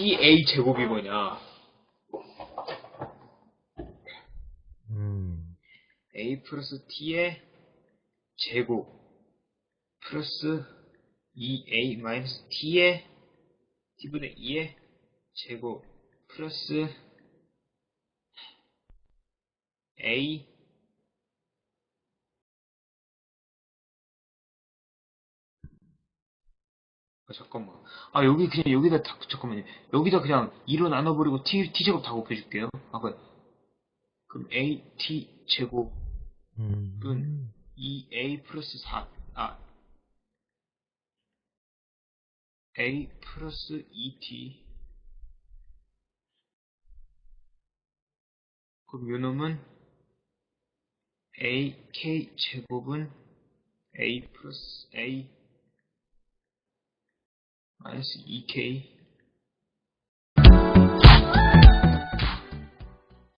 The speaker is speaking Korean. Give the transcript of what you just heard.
TA 제곱이 뭐냐? 음, A 플러스 T의 제곱 플러스 2A 마이너스 T의 T분의 2의 제곱 플러스 A 아, 잠깐만. 아, 여기 그냥 여기다 다, 잠깐만요. 여기다 그냥 2로 나눠버리고 T, T제곱 다 곱해줄게요. 아, 그, 그럼 A, T 제곱 음, 은 2A 플러스 4, 아, A 플러스 2T. 그럼 요놈은 AK 제곱은 A 플러스 A 마이너스 2K